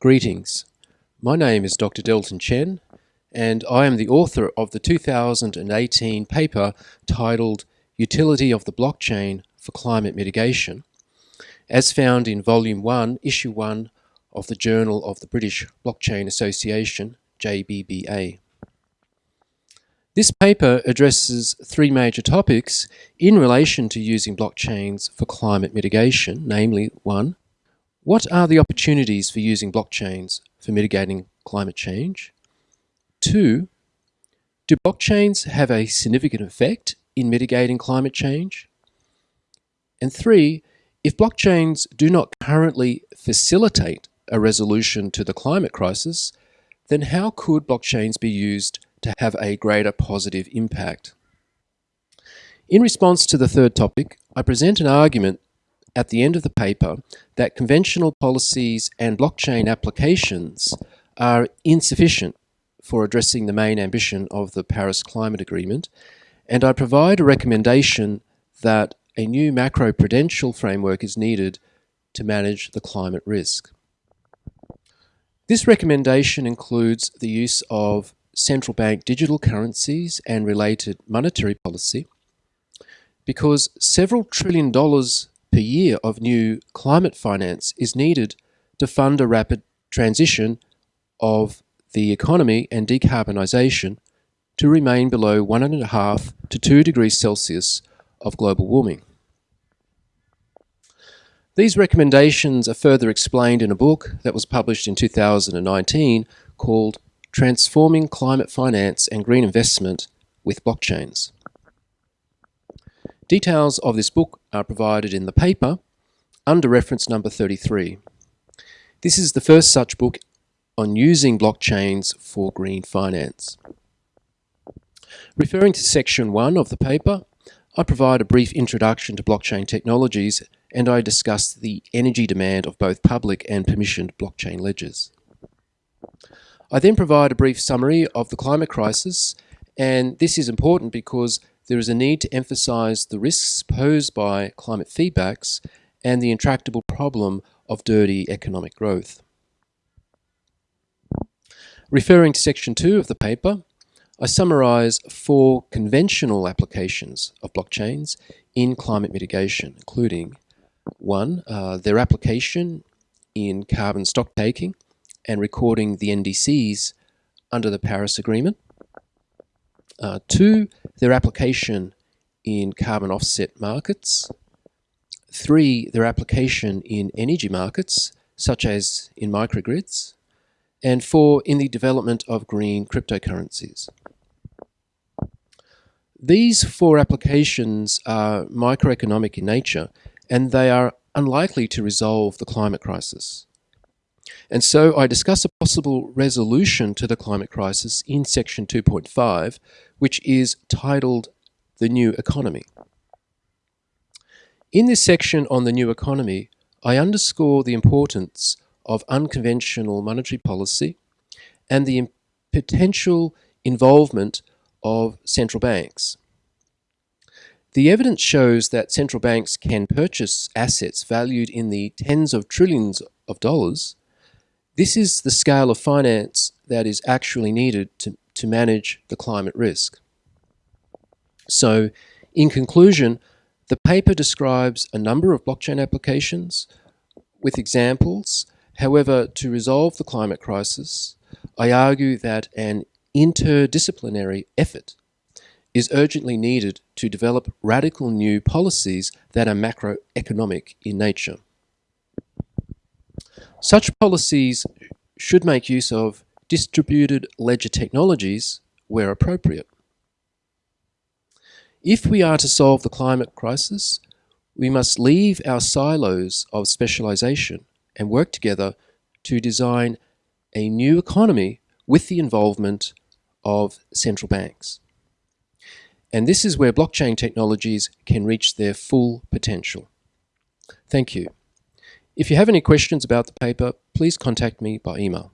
Greetings. My name is Dr. Delton Chen, and I am the author of the 2018 paper titled Utility of the Blockchain for Climate Mitigation, as found in Volume 1, Issue 1 of the Journal of the British Blockchain Association, JBBA. This paper addresses three major topics in relation to using blockchains for climate mitigation, namely, one, what are the opportunities for using blockchains for mitigating climate change? Two, do blockchains have a significant effect in mitigating climate change? And three, if blockchains do not currently facilitate a resolution to the climate crisis, then how could blockchains be used to have a greater positive impact? In response to the third topic, I present an argument at the end of the paper that conventional policies and blockchain applications are insufficient for addressing the main ambition of the Paris Climate Agreement, and I provide a recommendation that a new macroprudential framework is needed to manage the climate risk. This recommendation includes the use of central bank digital currencies and related monetary policy because several trillion dollars per year of new climate finance is needed to fund a rapid transition of the economy and decarbonisation to remain below 1.5 to 2 degrees Celsius of global warming. These recommendations are further explained in a book that was published in 2019 called Transforming Climate Finance and Green Investment with Blockchains. Details of this book are provided in the paper under reference number 33. This is the first such book on using blockchains for green finance. Referring to section 1 of the paper, I provide a brief introduction to blockchain technologies and I discuss the energy demand of both public and permissioned blockchain ledgers. I then provide a brief summary of the climate crisis and this is important because there is a need to emphasize the risks posed by climate feedbacks and the intractable problem of dirty economic growth. Referring to section 2 of the paper, I summarize four conventional applications of blockchains in climate mitigation, including one, uh, their application in carbon stocktaking and recording the NDCs under the Paris Agreement. Uh, two, their application in carbon offset markets. Three, their application in energy markets, such as in microgrids. And four, in the development of green cryptocurrencies. These four applications are microeconomic in nature, and they are unlikely to resolve the climate crisis. And so I discuss a possible resolution to the climate crisis in section 2.5, which is titled The New Economy. In this section on the new economy, I underscore the importance of unconventional monetary policy and the potential involvement of central banks. The evidence shows that central banks can purchase assets valued in the tens of trillions of dollars this is the scale of finance that is actually needed to, to manage the climate risk. So, in conclusion, the paper describes a number of blockchain applications with examples. However, to resolve the climate crisis, I argue that an interdisciplinary effort is urgently needed to develop radical new policies that are macroeconomic in nature. Such policies should make use of distributed ledger technologies where appropriate. If we are to solve the climate crisis, we must leave our silos of specialization and work together to design a new economy with the involvement of central banks. And this is where blockchain technologies can reach their full potential. Thank you. If you have any questions about the paper, please contact me by email.